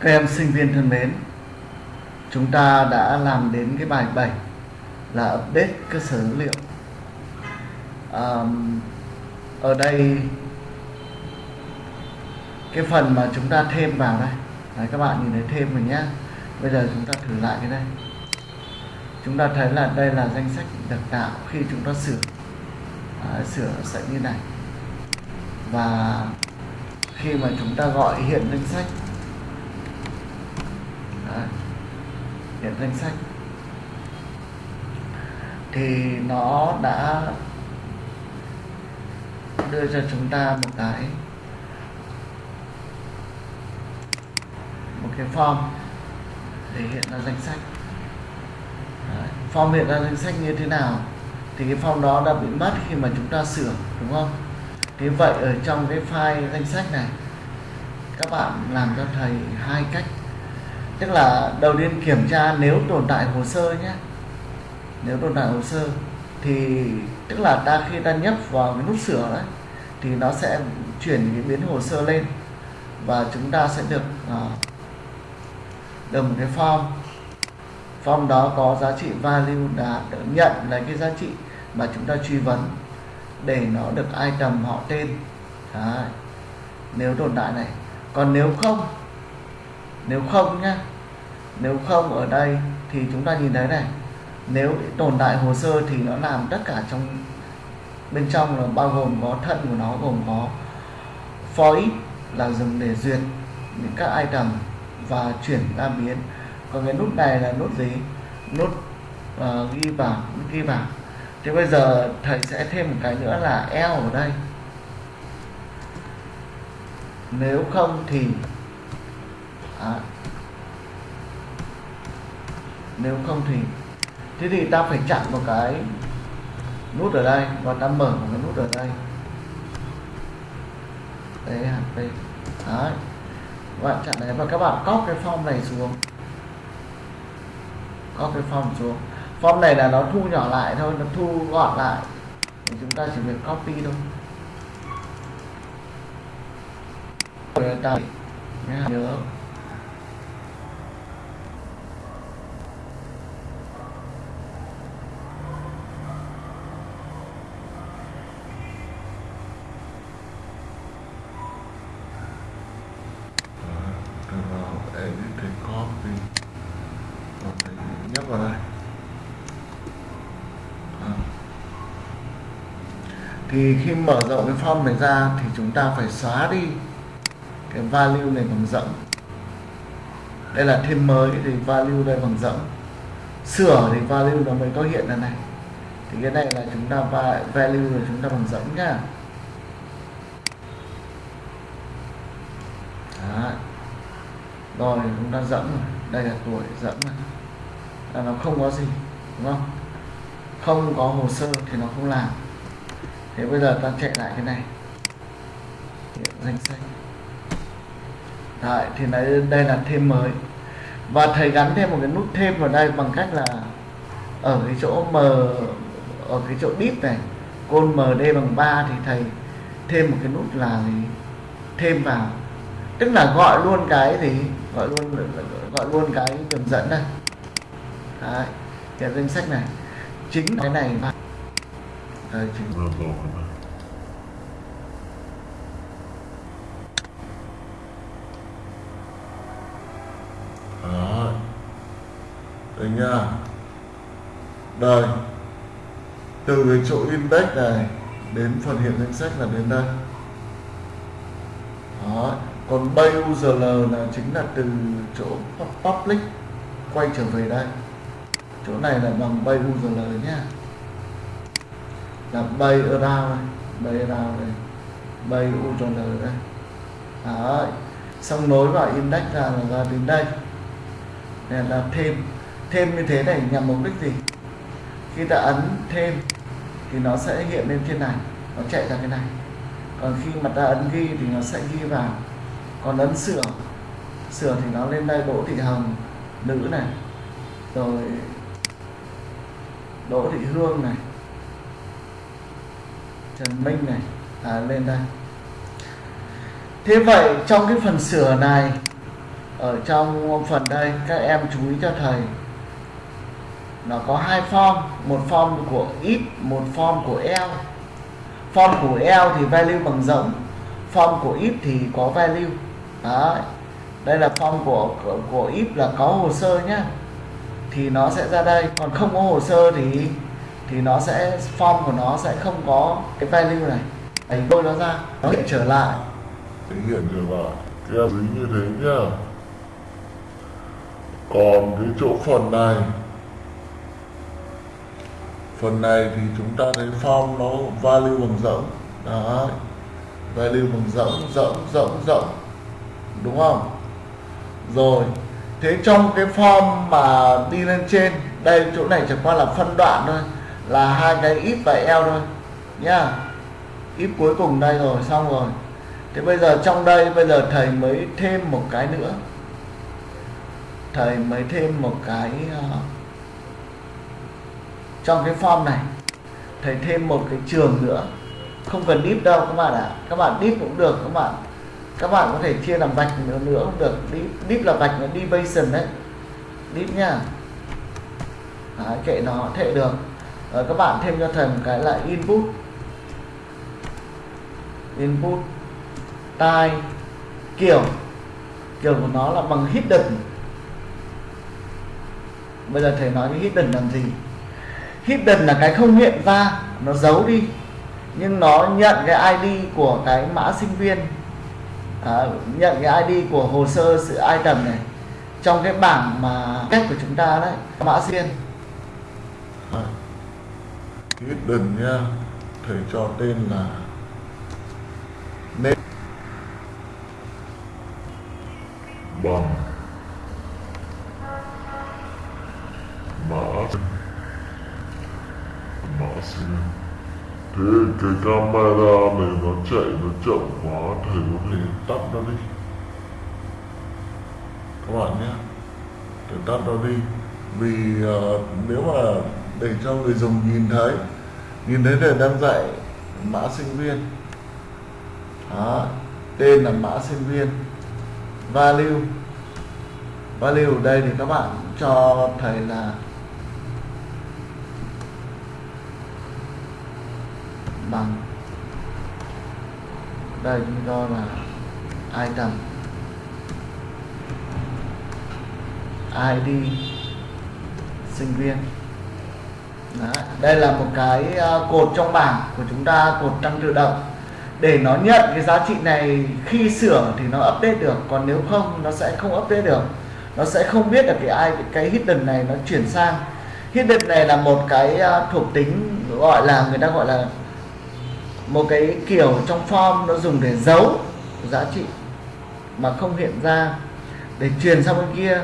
Các em sinh viên thân mến, chúng ta đã làm đến cái bài 7 là update cơ sở dữ liệu. À, ở đây cái phần mà chúng ta thêm vào đây, Đấy, các bạn nhìn thấy thêm rồi nhé. Bây giờ chúng ta thử lại cái đây. Chúng ta thấy là đây là danh sách được tạo khi chúng ta sửa. à, sửa sẽ như này. Và khi mà chúng ta gọi hiện danh sách Đấy. hiện danh sách, thì nó đã đưa cho chúng ta một cái một cái form để hiện ra danh sách Đấy. form hiện ra danh sách như thế nào, thì cái form đó đã bị mất khi mà chúng ta sửa, đúng không thế vậy ở trong cái file danh sách này các bạn làm cho thầy hai cách. Tức là đầu tiên kiểm tra nếu tồn tại hồ sơ nhé. Nếu tồn tại hồ sơ thì tức là ta khi ta nhấp vào cái nút sửa đấy thì nó sẽ chuyển cái biến hồ sơ lên và chúng ta sẽ được uh, được một cái form. Form đó có giá trị value đã nhận lấy cái giá trị mà chúng ta truy vấn để nó được item họ tên. Đấy. nếu tồn tại này. Còn nếu không nếu không nhá nếu không ở đây thì chúng ta nhìn thấy này nếu tồn tại hồ sơ thì nó làm tất cả trong bên trong là bao gồm có thân của nó gồm có for each là dùng để duyệt những các item và chuyển ra biến. Còn cái nút này là nút gì? Nút uh, ghi vào nút ghi vào thế bây giờ thầy sẽ thêm một cái nữa là L ở đây. Nếu không thì à, nếu không thì thế thì ta phải chặn một cái nút ở đây và ta mở một cái nút ở đây. Đấy hạt đây đấy. Các bạn chặn đấy và các bạn copy cái form này xuống. Copy cái form xuống form này là nó thu nhỏ lại thôi, nó thu gọn lại. Thì chúng ta chỉ việc copy thôi. Rồi ta nhớ nhấp vào đây thì khi mở rộng cái form này ra thì chúng ta phải xóa đi cái value này bằng rộng. Đây là thêm mới thì value đây bằng rộng. Sửa thì value nó mới có hiện ra này. Thì cái này là chúng ta value là chúng ta bằng rộng nhá. Đó. rồi, chúng ta dẫn rồi. Đây là tuổi dẫn là nó không có gì, đúng không? Không có hồ sơ thì nó không làm thế bây giờ ta chạy lại cái này. Hiện danh sách. Đấy, thì đây, đây là thêm mới. Và thầy gắn thêm một cái nút thêm vào đây bằng cách là ở cái chỗ m ở cái chỗ deep này côn md bằng 3 thì thầy thêm một cái nút là gì? Thêm vào. Tức là gọi luôn cái gì? Gọi luôn gọi luôn cái đường dẫn đây. Đấy, cái danh sách này. Chính cái này mà đây chính đó. Đây nha. Đây. Từ cái chỗ index này đến phần hiện danh sách là đến đây. Đó. Còn bay URL là chính là từ chỗ public quay trở về đây. Chỗ này là bằng bay URL nhá là bay around này bay around này bay URL đây Đấy. xong nối vào index ra là ra đến đây. Này là thêm thêm như thế này nhằm mục đích gì? Khi ta ấn thêm thì nó sẽ hiện lên trên này, nó chạy ra cái này. Còn khi mà ta ấn ghi thì nó sẽ ghi vào. Còn ấn sửa sửa thì nó lên đây đỗ thị hồng, nữ này. Rồi đỗ thị hương này trần minh này. À, lên đây. Thế vậy trong cái phần sửa này ở trong phần đây các em chú ý cho thầy. Nó có hai form một form của ít, một form của L. form của L thì value bằng giống form của if thì có value. Đấy. đây là form của, của của if là có hồ sơ nhá. Thì nó sẽ ra đây. Còn không có hồ sơ thì thì nó sẽ, form của nó sẽ không có cái value này. Đánh đôi nó ra, nó hiện trở lại. Tính hiện trở lại à? cái em ý như thế nhá. Còn cái chỗ phần này. Phần này thì chúng ta thấy form nó value bằng rỗng đấy. Value bằng rỗng rỗng rỗng rỗng đúng không? Rồi, thế trong cái form mà đi lên trên, đây chỗ này chẳng qua là phân đoạn thôi là hai cái if và else thôi nhá. If cuối cùng đây rồi xong rồi. Thế bây giờ trong đây bây giờ thầy mới thêm một cái nữa. Thầy mới thêm một cái uh, trong cái form này thầy thêm một cái trường nữa. Không cần deep đâu các bạn ạ. À. các bạn deep cũng được các bạn các bạn có thể chia làm vạch nữa nữa cũng được. Deep, deep là vạch là deviation đấy. Deep nha Đấy, kệ nó thể được rồi các bạn thêm cho thầy một cái là input. Input tai kiểu. Kiểu của nó là bằng hidden. Bây giờ thầy nói cái hidden làm gì? Hidden là cái không hiện ra nó giấu đi. Nhưng nó nhận cái ID của cái mã sinh viên. À, nhận cái ID của hồ sơ sự item này trong cái bảng mà cách của chúng ta đấy mã sinh viên. À, hidden nha thầy cho tên là nên bằng. Mã mã sinh thế cái camera này nó chạy nó chậm quá thầy có thể tắt nó đi. Các bạn nhé thầy tắt nó đi. Vì uh, nếu mà để cho người dùng nhìn thấy nhìn thấy thầy đang dạy mã sinh viên. Đó, tên là mã sinh viên. Value. Value ở đây thì các bạn cho thầy là bằng. Đây chúng cho là item ID sinh viên. Đấy. đây là một cái à, cột trong bảng của chúng ta, cột tăng tự động. Để nó nhận cái giá trị này khi sửa thì nó update được, còn nếu không, nó sẽ không update được. Nó sẽ không biết được cái ai, cái hidden này nó chuyển sang. Hidden này là một cái à, thuộc tính gọi là, người ta gọi là một cái kiểu trong form nó dùng để giấu giá trị mà không hiện ra, để truyền sang bên kia,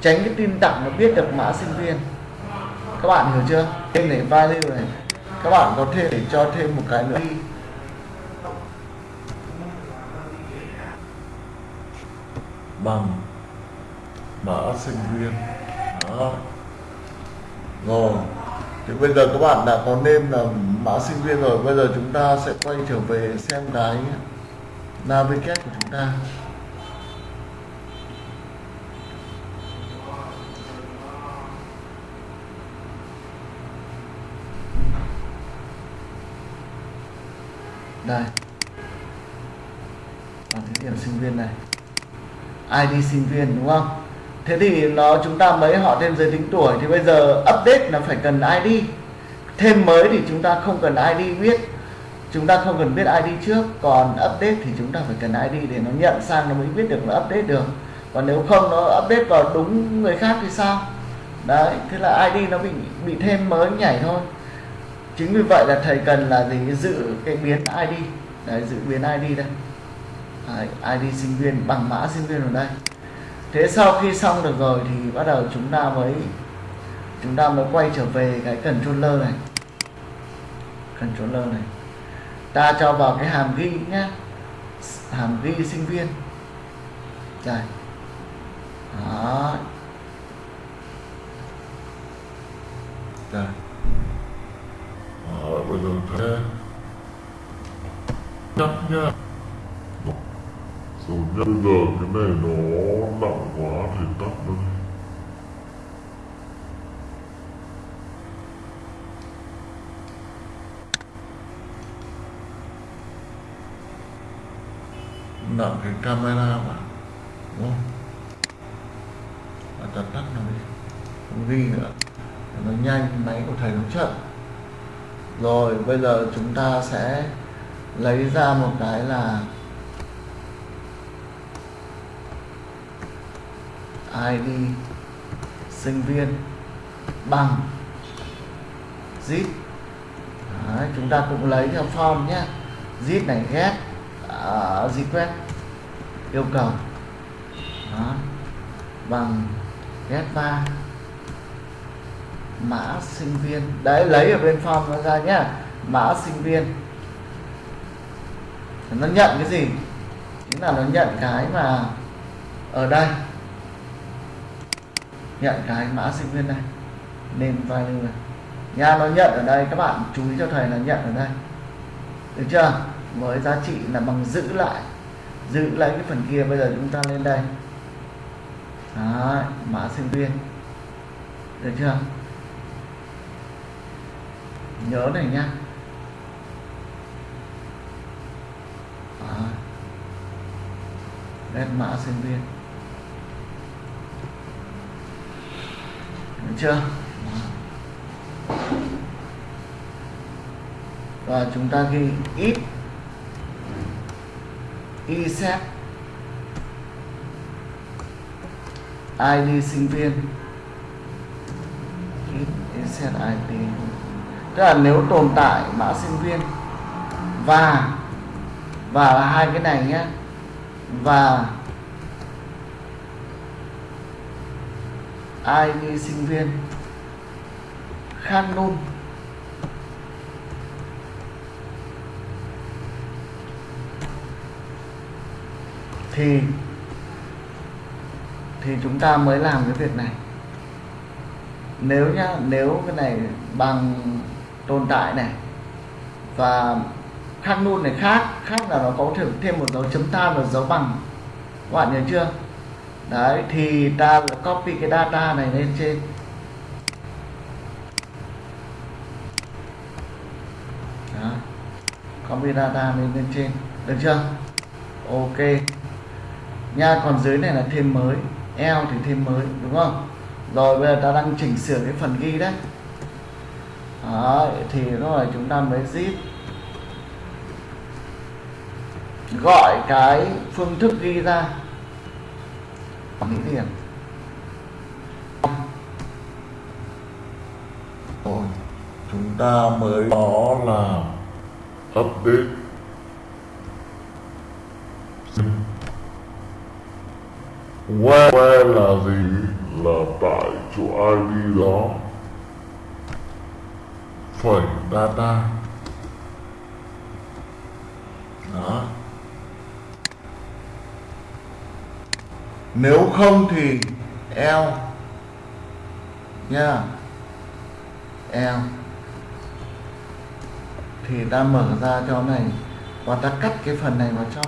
tránh cái tin tặng nó biết được mã sinh viên các bạn hiểu chưa? Thêm này value này. Các bạn có thể để cho thêm một cái nữa. Đi bằng. Mã sinh viên. Đó. Rồi thì bây giờ các bạn đã có name là mã sinh viên rồi. Bây giờ chúng ta sẽ quay trở về xem cái navigate của chúng ta. Đây. Bảng thí điểm sinh viên này. ID sinh viên, đúng không? Thế thì nó chúng ta mới họ thêm giới tính tuổi, thì bây giờ update là phải cần ID thêm mới thì chúng ta không cần ID biết chúng ta không cần biết ID trước, còn update thì chúng ta phải cần ID để nó nhận sang nó mới biết được nó update được. Còn nếu không nó update vào đúng người khác thì sao? Đấy, thế là ID nó bị bị thêm mới nhảy thôi chính vì vậy là thầy cần là gì? Giữ cái biến ID đấy giữ biến ID đây. Đấy, ID sinh viên bằng mã sinh viên ở đây. Thế sau khi xong được rồi thì bắt đầu chúng ta mới chúng ta mới quay trở về cái controller này. Controller này. Ta cho vào cái hàm ghi nhé hàm ghi sinh viên. Đây. Đó. Đây nhắc bây giờ nha rồi nhá bây giờ cái này nó nặng quá thì tắt nó đi nặng cái camera mà, đúng không? Và tắt tắt nó đi. Không ghi nữa. Nó nhanh, máy của thầy nó chậm rồi bây giờ chúng ta sẽ lấy ra một cái là ID sinh viên bằng zip. Đấy, chúng ta cũng lấy theo form nhé. Zip này get uh, request yêu cầu. Đó. bằng get va mã sinh viên. Đấy lấy ở bên form nó ra nhá. Mã sinh viên. Nó nhận cái gì? Chính là nó nhận cái mà ở đây. Nhận cái mã sinh viên này name value này. Nha nó nhận ở đây. Các bạn chú ý cho thầy là nhận ở đây. Được chưa? Với giá trị là bằng giữ lại. Giữ lại cái phần kia. Bây giờ chúng ta lên đây. Đấy, mã sinh viên. Được chưa? Nhớ này nhá Đấy. mã sinh viên. Được chưa? Và chúng ta ghi ít. Isep ID sinh viên. Isep ID tức là nếu tồn tại mã sinh viên và và là hai cái này nhé và ID sinh viên khan nôn, thì thì chúng ta mới làm cái việc này. Nếu nhá, nếu cái này bằng tồn tại này. Và khác luôn này khác khác là nó có thêm thêm một dấu chấm than và dấu bằng. Các bạn nhớ chưa? Đấy, thì ta copy cái data này lên trên. Đó. copy data lên lên trên. Được chưa? Ok. Nha, còn dưới này là thêm mới. Eo thì thêm mới, đúng không? Rồi, bây giờ ta đang chỉnh sửa cái phần ghi đấy. Đó, thì rồi chúng ta mới zip. Gọi cái phương thức ghi ra. Mỹ điểm. Rồi, chúng ta mới đó là update. Where, where là gì? Là tại chỗ ID đó phẩy data đó. Nếu không thì L nha. L thì ta mở ra cho này. Và ta cắt cái phần này vào trong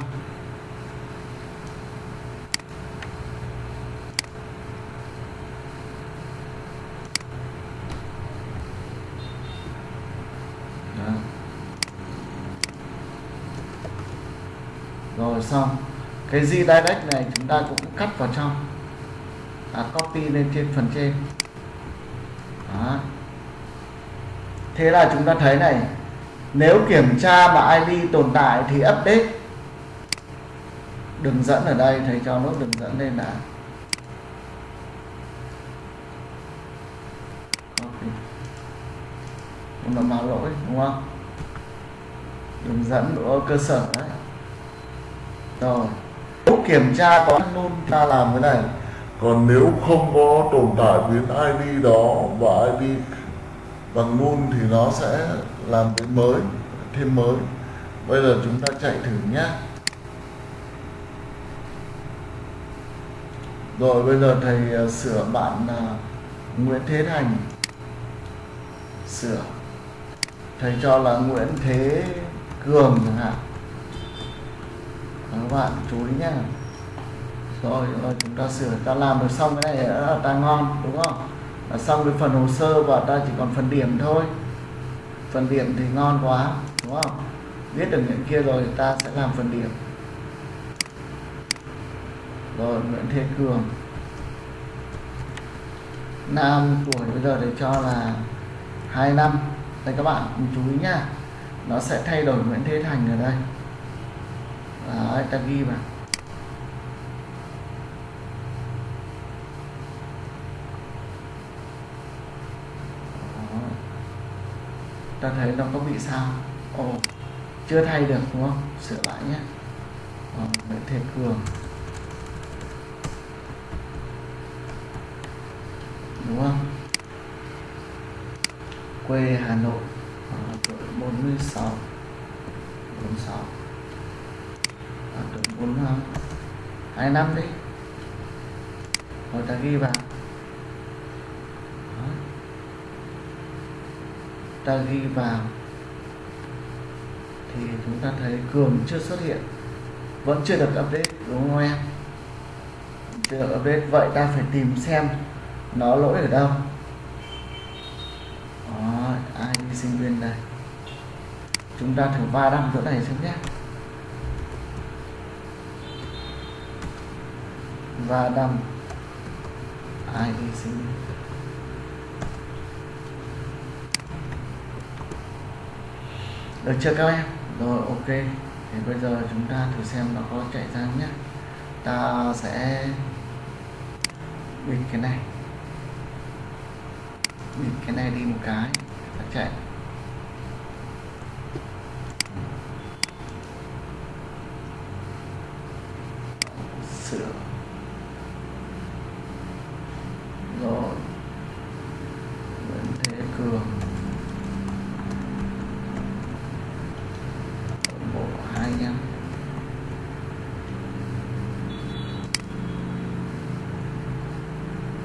Đó. rồi xong. Cái redirect này chúng ta cũng cắt vào trong. À, copy lên trên phần trên. Đó. thế là chúng ta thấy này nếu kiểm tra mà ID tồn tại thì update. Đường dẫn ở đây thầy cho nốt đường dẫn lên đã. Copy. Nó báo lỗi đúng không? Đường dẫn của cơ sở đó Ờ. rồi nếu kiểm tra có luôn, ta làm cái này. Còn nếu không có tồn tại biến ID đó và ID bằng luôn thì nó sẽ làm cái mới, thêm mới. Bây giờ chúng ta chạy thử nhé rồi, bây giờ thầy à, sửa bạn à, Nguyễn Thế Thành. Sửa. Thầy cho là Nguyễn Thế Cường chẳng hạn các bạn chú ý nhé rồi, rồi chúng ta sửa ta làm được xong cái này đã là ta ngon đúng không? Là xong cái phần hồ sơ và ta chỉ còn phần điểm thôi. Phần điểm thì ngon quá đúng không? Biết được những kia rồi ta sẽ làm phần điểm. Rồi Nguyễn Thế Cường. Nam tuổi bây giờ để cho là 2 năm. Đây các bạn chú ý nhá. Nó sẽ thay đổi Nguyễn Thế Thành ở đây. Ờ, Đấy, ta ghi vào Đó. Ờ. ta thấy nó có bị sao? Ồ chưa thay được đúng không? Sửa lại nhé. Ờ, Đó, Nguyễn Thế Cường. Đúng không? Quê Hà Nội à, tuổi 46 46 bốn hai năm đi. Rồi ta ghi vào. Đó. ta ghi vào. Thì chúng ta thấy cường chưa xuất hiện. Vẫn chưa được update đúng không em? Chưa được update. Vậy ta phải tìm xem nó lỗi ở đâu. Đó, ai đi sinh viên đây? Chúng ta thử va đăng chỗ này xem nhé. Và đầm ai đi sinh được chưa các em? Rồi, ok. Thì bây giờ chúng ta thử xem nó có chạy ra nhé ta sẽ bịt cái này. Bịt cái này đi một cái. Ta chạy sửa rồi Nguyễn Thế Cường bộ hai nhăm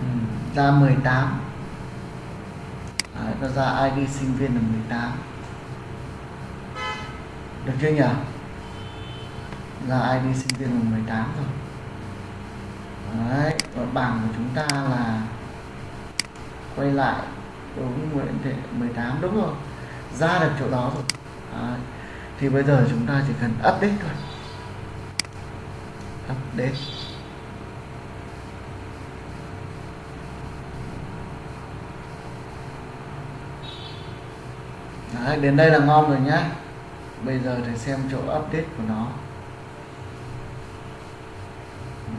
ừ, ra 18 Đấy, nó ra ID sinh viên là 18 được chưa nhỉ? Là ID sinh viên là 18 rồi? Đấy, và bảng của chúng ta là quay lại đúng Nguyễn Thị 18 đúng rồi ra được chỗ đó rồi. Đấy. thì bây giờ chúng ta chỉ cần update thôi. Update. Đấy, đến đây là ngon rồi nhá. Bây giờ thì xem chỗ update của nó. Ừ.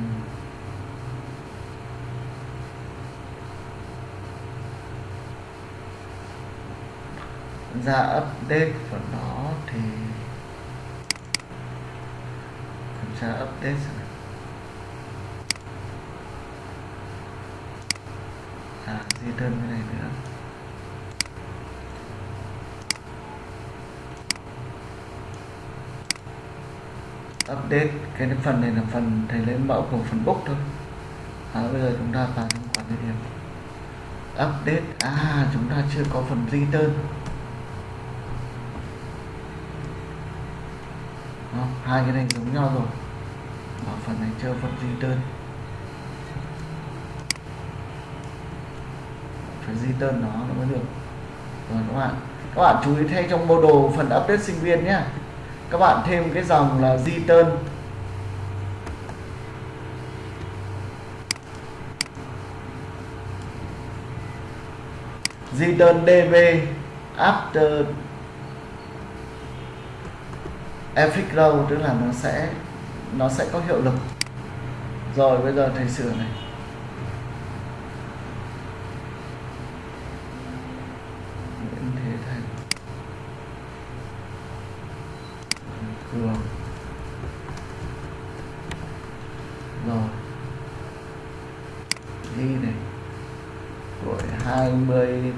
Ra update của nó thì kiểm tra update xem à di đơn cái này nữa update cái phần này là phần thầy lấy mẫu của phần book thôi. À, bây giờ chúng ta vào trong quản lý điểm update. À chúng ta chưa có phần return Đó, hai cái này giống nhau rồi. Ở phần này chưa phần return phải return nó nó mới được. Rồi các bạn các bạn chú ý thay trong mô đồ phần update sinh viên nhé các bạn thêm cái dòng là return return db after effic row, tức là nó sẽ nó sẽ có hiệu lực. Rồi, bây giờ thầy sửa này Nguyễn Thế Thành Cường rồi ghi này tuổi 20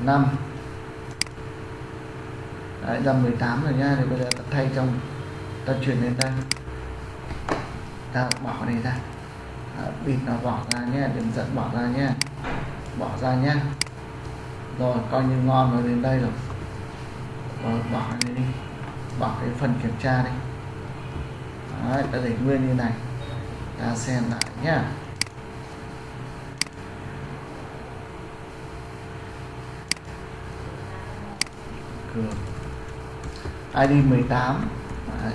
năm Đấy, ra 18 rồi nha thì bây giờ ta thay trong ta chuyển lên đây ta bỏ này ra. À, bịt nó bỏ ra nhé đừng giận bỏ ra nhé. Bỏ ra nhé. Rồi coi như ngon rồi đến đây rồi. Rồi bỏ này đi. Bỏ cái phần kiểm tra đi. Đấy, ta để nguyên như này. Ta xem lại nhá cường ID 18 Đấy.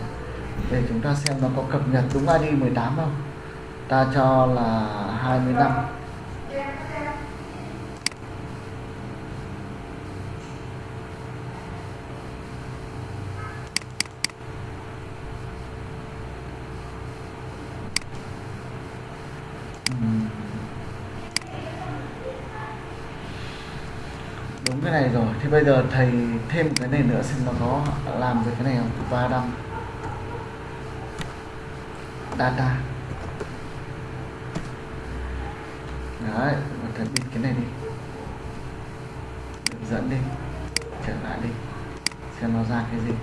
để chúng ta xem nó có cập nhật đúng ID 18 không? Ta cho là 20 cái này rồi. Thì bây giờ thầy thêm cái này nữa xem nó có làm được cái này không? Và đăng data. Đấy và thầy biết cái này đi. Được dẫn đi. Trở lại đi. Xem nó ra cái gì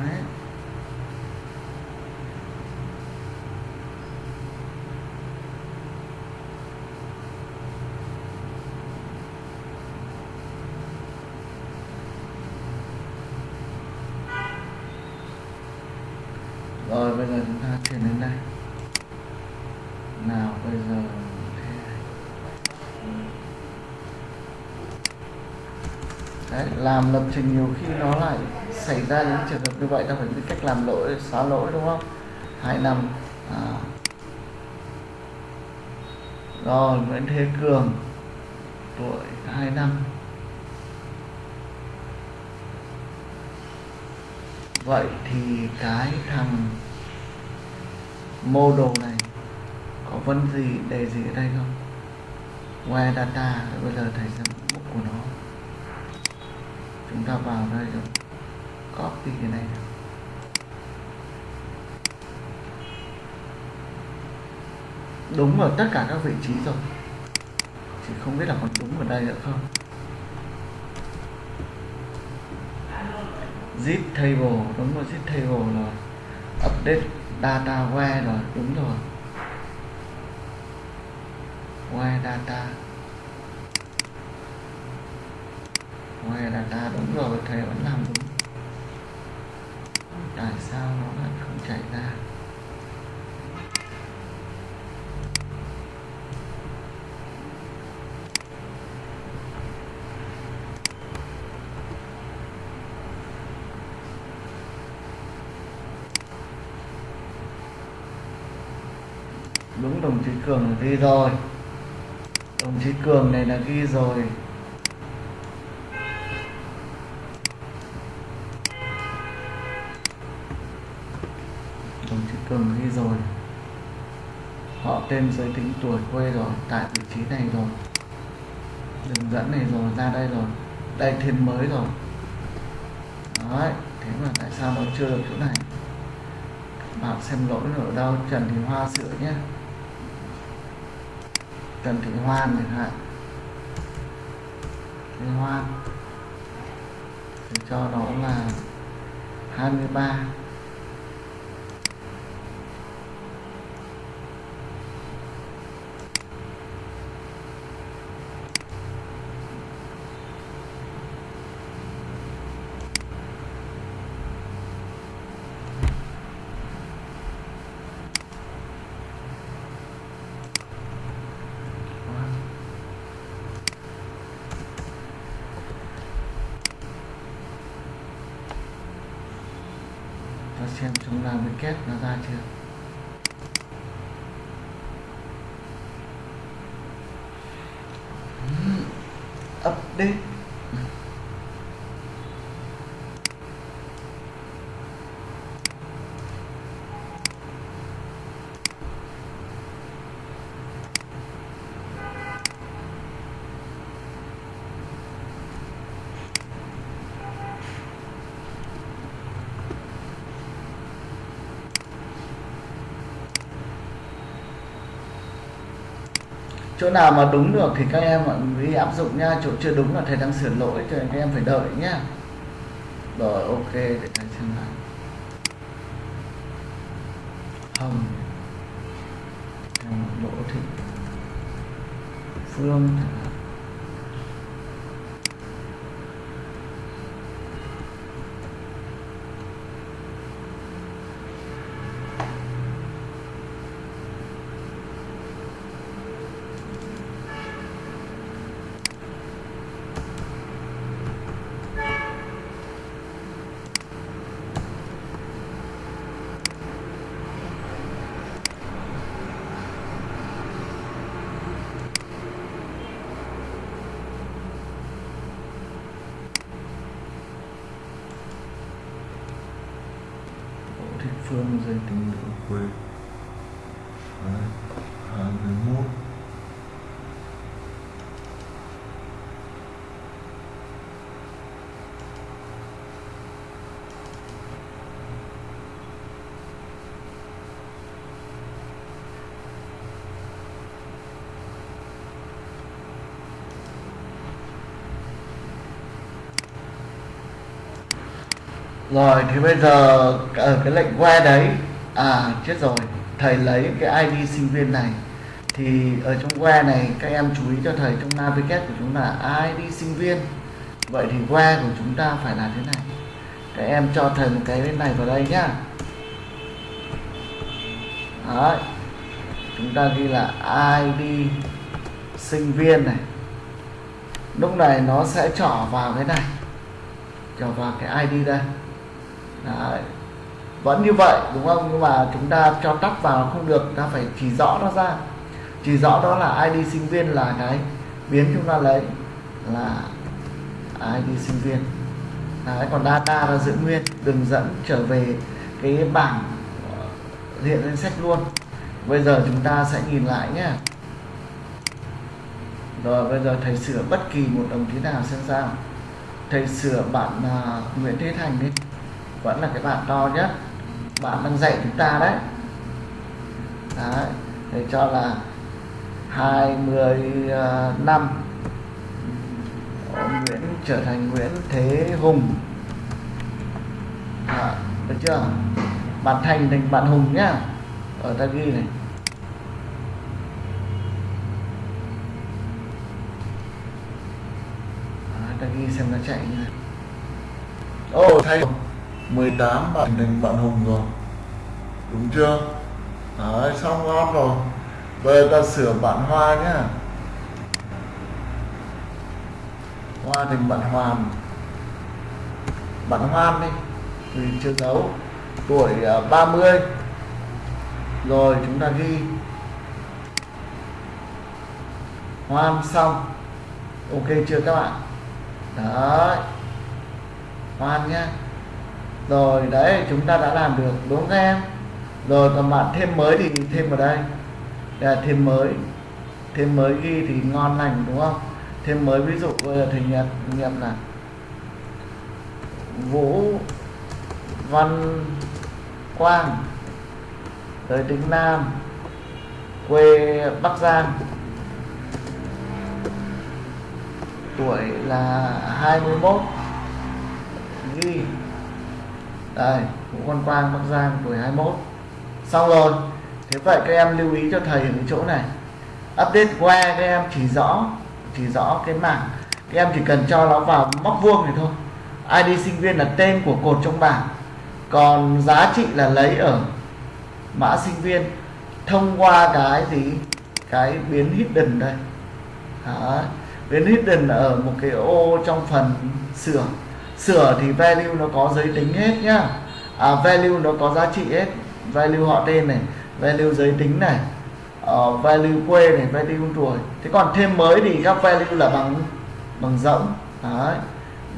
đấy rồi bây giờ chúng ta chuyển đến đây nào bây giờ thế này. Đấy, làm lập trình nhiều khi nó lại xảy ra những trường hợp như vậy ta phải biết cách làm lỗi xóa lỗi đúng không hai năm à. rồi Nguyễn Thế Cường tuổi hai năm vậy thì cái thằng model này có vấn gì đề gì ở đây không? Where data, bây giờ thầy sẽ mục của nó. Chúng ta vào đây rồi. Copy cái này nào. đúng ở tất cả các vị trí rồi. Chỉ không biết là còn đúng ở đây nữa không? Zip table, đúng rồi, zip table rồi update data where rồi, đúng rồi. Where data. Where data, đúng rồi thầy vẫn làm đúng. Tại sao nó lại không chạy ra đúng đồng chí cường ghi rồi. Đồng chí cường này là ghi rồi. Đồng chí cường ghi rồi. Họ tên giới tính tuổi quê rồi, tại vị trí này rồi. Đường dẫn này rồi, ra đây rồi. Đây thêm mới rồi. Đấy, thế mà tại sao nó chưa được chỗ này? Bạn xem lỗi ở đâu, Trần Thị Hoa sửa nhé. Trần Thị Hoan chẳng hạn. Thị Hoan. Thì cho nó là 23 ta xem chúng làm cái kết nó ra chưa Ừm, update chỗ nào mà đúng được thì các em mọi người áp dụng nha. Chỗ chưa đúng là thầy đang sửa lỗi cho nên các em phải đợi nhá. Rồi, ok, để thầy xem lại hồng. Hồng đỗ thị phương. chẳng hạn. Thích Phương giới tính nữ quê rồi, thì bây giờ ở cái lệnh que đấy à chết rồi. Thầy lấy cái ID sinh viên này. Thì ở trong que này, các em chú ý cho thầy, trong navigate của chúng là ID sinh viên. Vậy thì que của chúng ta phải là thế này. Các em cho thầy một cái bên này vào đây nhá. Đấy. chúng ta ghi là ID sinh viên này. Lúc này nó sẽ trỏ vào cái này. Trỏ vào cái ID đây. Đấy. vẫn như vậy đúng không? Nhưng mà chúng ta cho tắt vào không được ta phải chỉ rõ nó ra. Chỉ rõ đó là ID sinh viên là cái biến chúng ta lấy là ID sinh viên. Đấy, còn data là giữ nguyên đừng dẫn trở về cái bảng ờ, hiện lên sách luôn. Bây giờ chúng ta sẽ nhìn lại nhé. Rồi bây giờ thầy sửa bất kỳ một đồng chí nào xem sao. Thầy sửa bạn uh, Nguyễn Thế Thành đi vẫn là cái bạn to nhất. Bạn đang dạy chúng ta đấy. Đấy để cho là 25 ờ, Nguyễn trở thành Nguyễn Thế Hùng. À, được chưa? Bạn Thành thành bạn Hùng nhá. Ở ta ghi này. À, ta ghi xem nó chạy như này Ồ oh, thầy 18 bạn thành bạn Hùng rồi. Đúng chưa? Đấy, xong ngon rồi. Bây giờ ta sửa bạn Hoa nhá. Hoa thành bạn Hoàn. Bạn Hoan đi. Vì chưa giấu. Tuổi à, 30 Rồi chúng ta ghi. Hoan xong. Ok chưa các bạn? Đấy. Hoan nhá rồi, đấy, chúng ta đã làm được, đúng không em? Rồi, còn bạn thêm mới thì thêm vào đây. Là thêm mới. Thêm mới ghi thì ngon lành, đúng không? Thêm mới, ví dụ, bây giờ thầy nhận nghiệm là vũ văn quang, tới tính nam, quê bắc giang. Tuổi là 21 ghi đây Vũ Văn Quang Bắc Giang tuổi 21 xong rồi, thế vậy các em lưu ý cho thầy ở cái chỗ này. Update qua các em chỉ rõ chỉ rõ cái mảng, các em chỉ cần cho nó vào móc vuông này thôi. ID sinh viên là tên của cột trong bảng. Còn giá trị là lấy ở mã sinh viên thông qua cái gì? Cái biến hidden đây. Đó. biến hidden ở một cái ô trong phần sửa sửa thì value nó có giới tính hết nhá. À, value nó có giá trị hết. Value họ tên này value giới tính này uh, value quê này value tuổi. Thế còn thêm mới thì các value là bằng bằng rỗng. Đấy.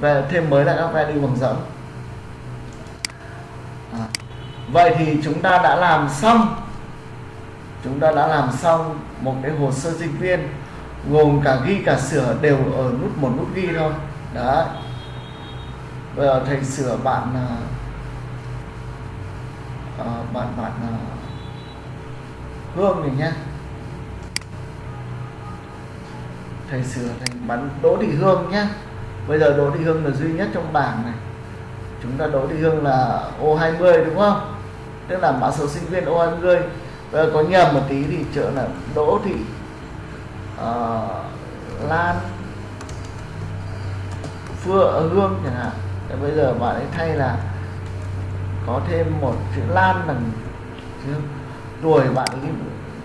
Về thêm mới là các value bằng rỗng. À. vậy thì chúng ta đã làm xong. Chúng ta đã làm xong một cái hồ sơ sinh viên gồm cả ghi cả sửa đều ở nút một nút ghi thôi. Đấy bây giờ thầy sửa bạn uh, bạn bạn uh, hương này nhé thầy sửa thành bắn đỗ thị hương nhé bây giờ đỗ thị hương là duy nhất trong bảng này. Chúng ta đỗ thị hương là ô 20 đúng không? Tức là mã số sinh viên ô 20 bây giờ có nhầm một tí thì trợ là đỗ thị uh, lan phượng hương chẳng hạn. Thế bây giờ bạn ấy thay là có thêm một chữ Lan đằng chữ tuổi bạn ấy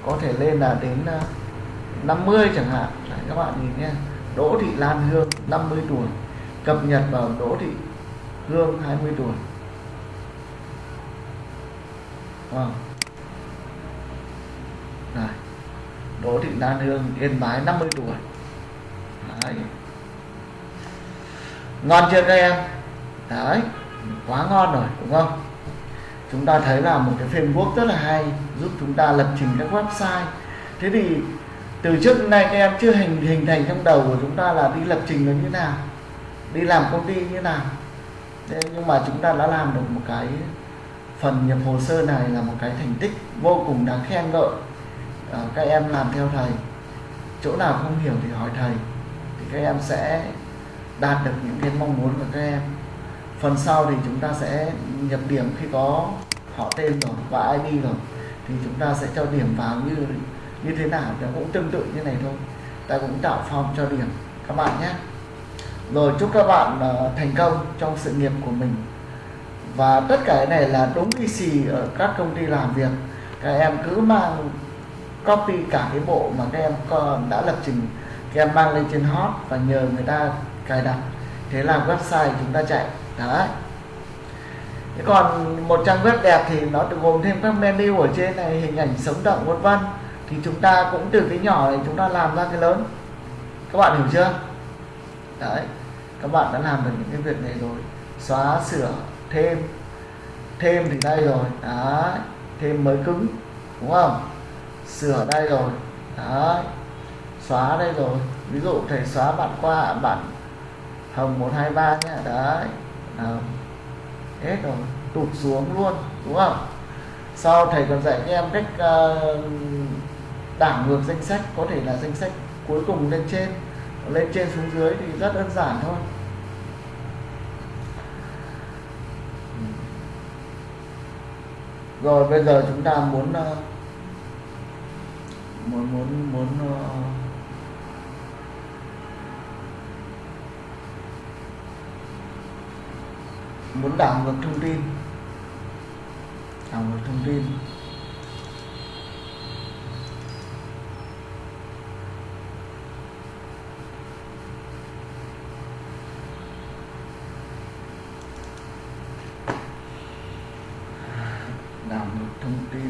có thể lên là đến à, 50 chẳng hạn Đấy, các bạn nhìn nhé Đỗ Thị Lan Hương 50 tuổi cập nhật vào Đỗ Thị Hương 20 tuổi wow. Này. Đỗ Thị Lan Hương Yên Bái 50 tuổi Đấy. ngon chưa các em đấy quá ngon rồi đúng không? Chúng ta thấy là một cái framework rất là hay giúp chúng ta lập trình các website. Thế thì từ trước đến nay các em chưa hình hình thành trong đầu của chúng ta là đi lập trình nó như thế nào đi làm công ty như thế nào. Thế nhưng mà chúng ta đã làm được một cái phần nhập hồ sơ này là một cái thành tích vô cùng đáng khen ngợi. À, các em làm theo thầy chỗ nào không hiểu thì hỏi thầy thì các em sẽ đạt được những cái mong muốn của các em phần sau thì chúng ta sẽ nhập điểm khi có họ tên rồi và ID rồi. Thì chúng ta sẽ cho điểm vào như như thế nào nó cũng tương tự như này thôi. Ta cũng tạo form cho điểm các bạn nhé. Rồi chúc các bạn uh, thành công trong sự nghiệp của mình. Và tất cả cái này là đúng y xì ở các công ty làm việc. Các em cứ mang copy cả cái bộ mà các em đã lập trình các em mang lên trên hot và nhờ người ta cài đặt. Thế là website chúng ta chạy đấy. Thế còn một trang web đẹp thì nó được gồm thêm các menu ở trên này, hình ảnh sống động, vân vân. Thì chúng ta cũng từ cái nhỏ này chúng ta làm ra cái lớn. Các bạn hiểu chưa? Đấy. Các bạn đã làm được những cái việc này rồi. Xóa, sửa, thêm. Thêm thì đây rồi. Đấy. Thêm mới cứng. Đúng không? Sửa đây rồi. Đấy. Xóa đây rồi. Ví dụ thầy xóa bạn qua, bạn hồng 123 nhé. Đấy. Ờ, hết rồi tụt xuống luôn đúng không? Sau thầy còn dạy các em cách uh, đảo ngược danh sách có thể là danh sách cuối cùng lên trên lên trên xuống dưới thì rất đơn giản thôi. Rồi bây giờ chúng ta muốn uh, muốn muốn muốn uh, muốn đảo ngược thông tin. Đảo ngược thông tin đảo ngược thông tin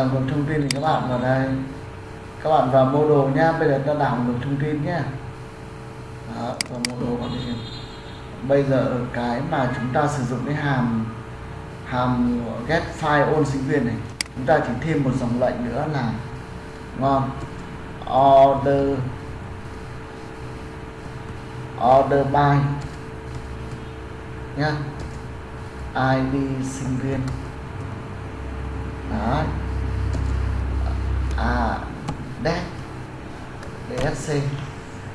đảo ngược thông tin thì các bạn vào đây. Các bạn vào mô đồ nhá bây giờ ta đảo ngược thông tin nhá đó, vào mô đồ bạn đi. Bây giờ cái mà chúng ta sử dụng cái hàm hàm get file ôn sinh viên này chúng ta chỉ thêm một dòng lệnh nữa là ngon. Order order by nhá. Id sinh viên. Đấy à dead dsc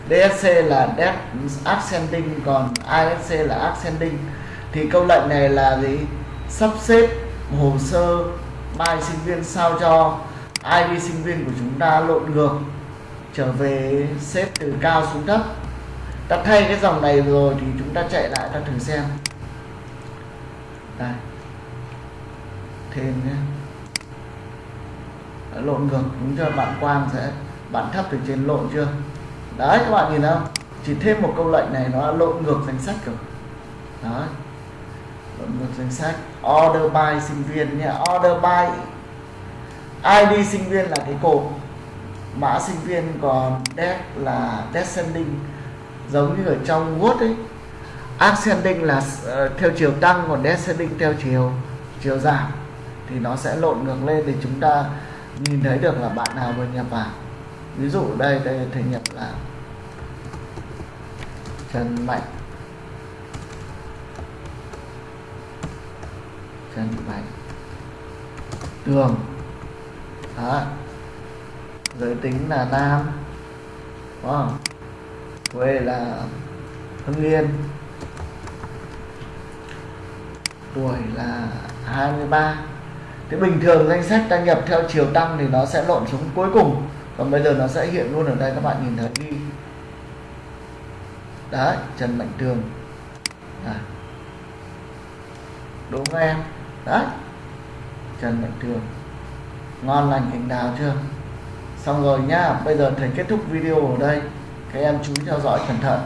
dsc là dead ascending, còn isc là ascending. Thì câu lệnh này là gì? Sắp xếp hồ sơ bài sinh viên sao cho id sinh viên của chúng ta lộn ngược, trở về xếp từ cao xuống thấp. Ta thay cái dòng này rồi thì chúng ta chạy lại, ta thử xem. Đây. Thêm nhé lộn ngược đúng chưa? Bạn quang sẽ bạn thấp từ trên lộn chưa? Đấy các bạn nhìn không chỉ thêm một câu lệnh này nó lộn ngược danh sách rồi. Đấy. Lộn ngược danh sách. Order by sinh viên nhé. Order by id sinh viên là cái cột. Mã sinh viên còn dead là descending giống như ở trong word ấy. Ascending là uh, theo chiều tăng còn descending theo chiều chiều giảm. Thì nó sẽ lộn ngược lên để chúng ta nhìn thấy được là bạn nào vừa nhập vào? Ví dụ đây đây thầy nhập là Trần Mạnh. Trần Mạnh. Tường. Đó. Giới tính là nam. Đúng không? Quê là Hưng Yên. Tuổi là 23 Thế bình thường danh sách ta nhập theo chiều tăng thì nó sẽ lộn xuống cuối cùng Còn bây giờ nó sẽ hiện luôn ở đây các bạn nhìn thấy đi Đấy, Trần Mạnh Tường Đấy. Đúng không em? Đấy Trần Mạnh Tường Ngon lành cành đào chưa? Xong rồi nhá, bây giờ thầy kết thúc video ở đây Các em chú ý theo dõi cẩn thận